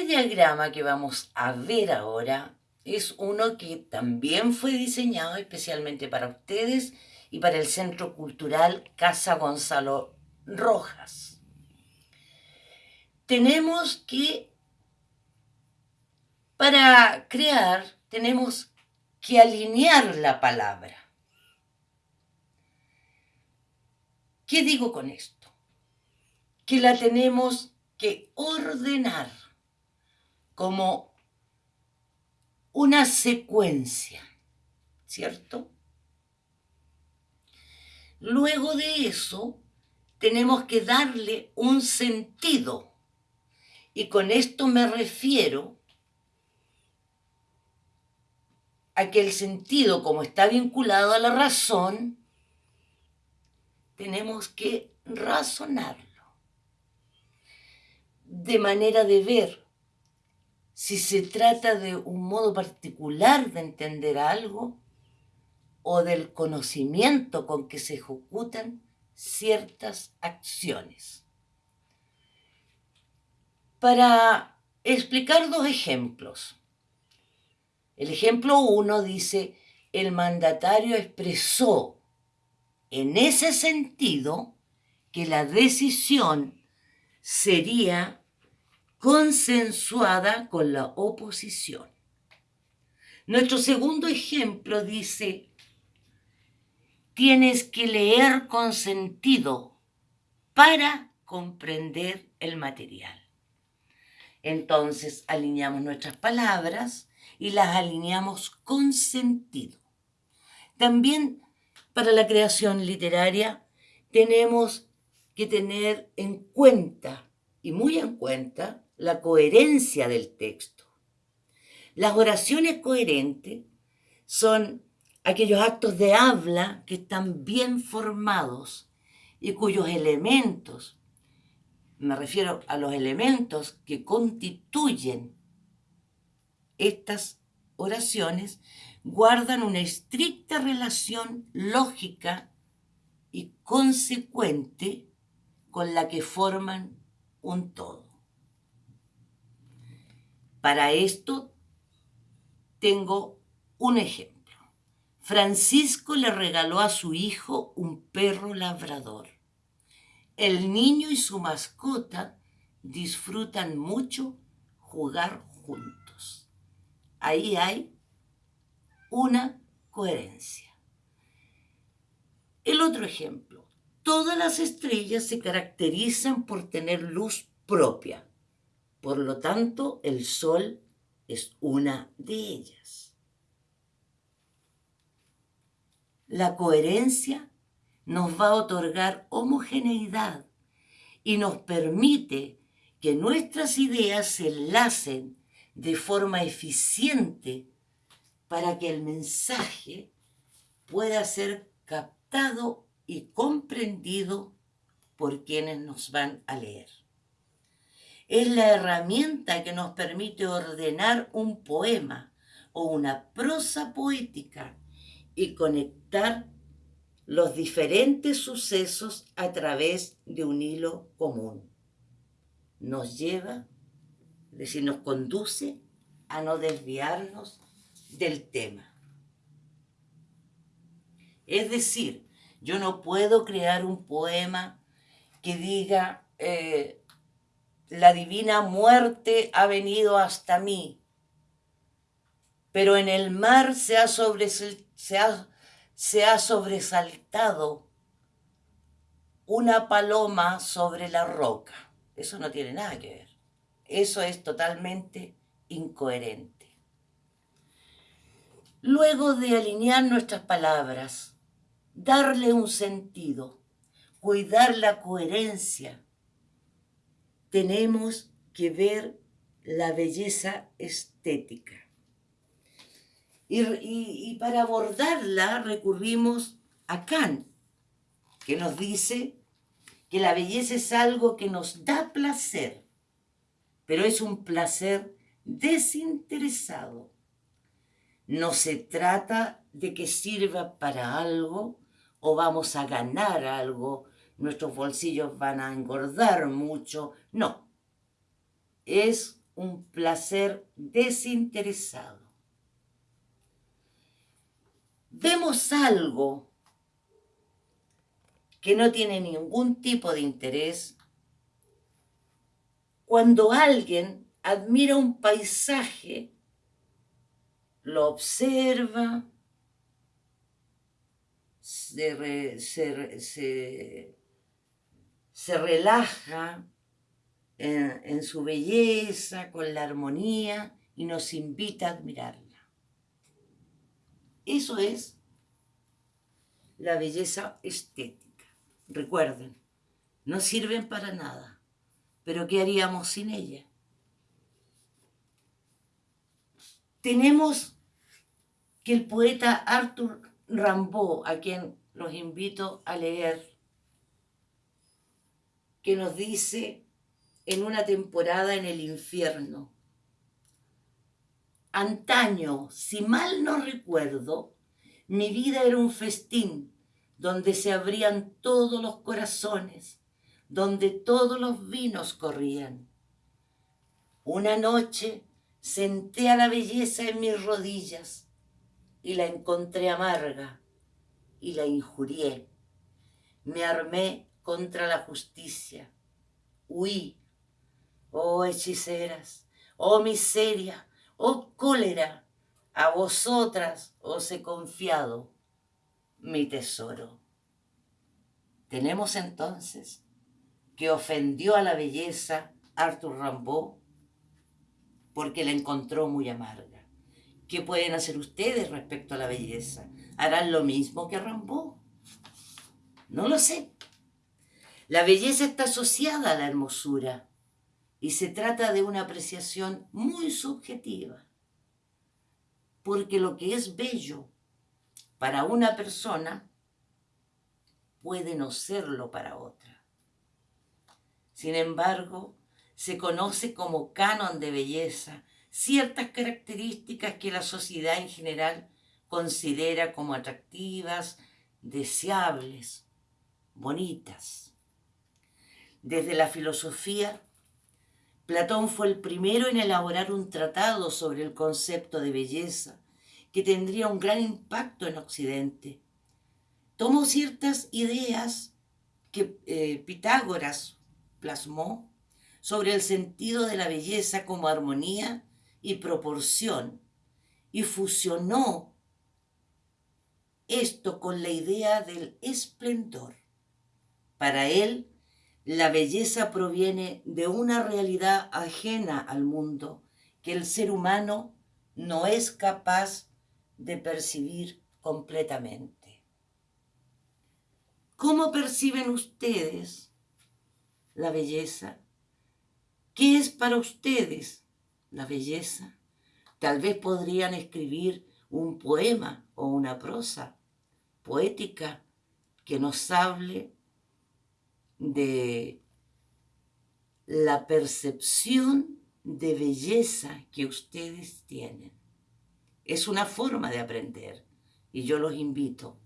Este diagrama que vamos a ver ahora es uno que también fue diseñado especialmente para ustedes y para el Centro Cultural Casa Gonzalo Rojas. Tenemos que, para crear, tenemos que alinear la palabra. ¿Qué digo con esto? Que la tenemos que ordenar como una secuencia, ¿cierto? Luego de eso, tenemos que darle un sentido. Y con esto me refiero a que el sentido, como está vinculado a la razón, tenemos que razonarlo. De manera de ver si se trata de un modo particular de entender algo o del conocimiento con que se ejecutan ciertas acciones. Para explicar dos ejemplos. El ejemplo uno dice, el mandatario expresó en ese sentido que la decisión sería consensuada con la oposición. Nuestro segundo ejemplo dice, tienes que leer con sentido para comprender el material. Entonces alineamos nuestras palabras y las alineamos con sentido. También para la creación literaria tenemos que tener en cuenta, y muy en cuenta, la coherencia del texto. Las oraciones coherentes son aquellos actos de habla que están bien formados y cuyos elementos, me refiero a los elementos que constituyen estas oraciones, guardan una estricta relación lógica y consecuente con la que forman un todo. Para esto tengo un ejemplo. Francisco le regaló a su hijo un perro labrador. El niño y su mascota disfrutan mucho jugar juntos. Ahí hay una coherencia. El otro ejemplo. Todas las estrellas se caracterizan por tener luz propia. Por lo tanto, el Sol es una de ellas. La coherencia nos va a otorgar homogeneidad y nos permite que nuestras ideas se enlacen de forma eficiente para que el mensaje pueda ser captado y comprendido por quienes nos van a leer es la herramienta que nos permite ordenar un poema o una prosa poética y conectar los diferentes sucesos a través de un hilo común. Nos lleva, es decir, nos conduce a no desviarnos del tema. Es decir, yo no puedo crear un poema que diga, eh, la divina muerte ha venido hasta mí, pero en el mar se ha, se ha, se ha sobresaltado una paloma sobre la roca. Eso no tiene nada que ver. Eso es totalmente incoherente. Luego de alinear nuestras palabras, darle un sentido, cuidar la coherencia, tenemos que ver la belleza estética. Y, para abordarla recurrimos a Kant, que nos dice que la belleza es algo que nos da placer, pero es un placer desinteresado. No se trata de que sirva para algo o vamos a ganar algo nuestros bolsillos van a engordar mucho. No, es un placer desinteresado. Vemos algo que no tiene ningún tipo de interés cuando alguien admira un paisaje, lo observa, se, relaja en, en su belleza, con la armonía y nos invita a admirarla. Eso es la belleza estética. Recuerden, no sirven para nada, pero ¿qué haríamos sin ella? Tenemos que el poeta Arthur Rimbaud, a quien los invito a leer, que nos dice en una temporada en el infierno, antaño, si mal no recuerdo, mi vida era un festín donde se abrían todos los corazones, donde todos los vinos corrían. Una noche senté a la belleza en mis rodillas y la encontré amarga y la injurié. Me armé contra la justicia. Huí. Oh hechiceras, oh miseria, oh cólera, a vosotras os he confiado mi tesoro. Tenemos entonces que ofendió a la belleza Arthur Rimbaud porque la encontró muy amarga. ¿Qué pueden hacer ustedes respecto a la belleza? ¿Harán lo mismo que Rimbaud? No lo sé. La belleza está asociada a la hermosura y se trata de una apreciación muy subjetiva. Porque lo que es bello para una persona puede no serlo para otra. Sin embargo, se conoce como canon de belleza ciertas características que la sociedad en general considera como atractivas, deseables, bonitas. Desde la filosofía, Platón fue el primero en elaborar un tratado sobre el concepto de belleza que tendría un gran impacto en Occidente. Tomó ciertas ideas que eh, Pitágoras plasmó sobre el sentido de la belleza como armonía y proporción y fusionó esto con la idea del esplendor. Para él, la belleza proviene de una realidad ajena al mundo que el ser humano no es capaz de percibir completamente. ¿Cómo perciben ustedes la belleza? ¿Qué es para ustedes la belleza. Tal vez podrían escribir un poema o una prosa poética que nos hable de la percepción de belleza que ustedes tienen. Es una forma de aprender y yo los invito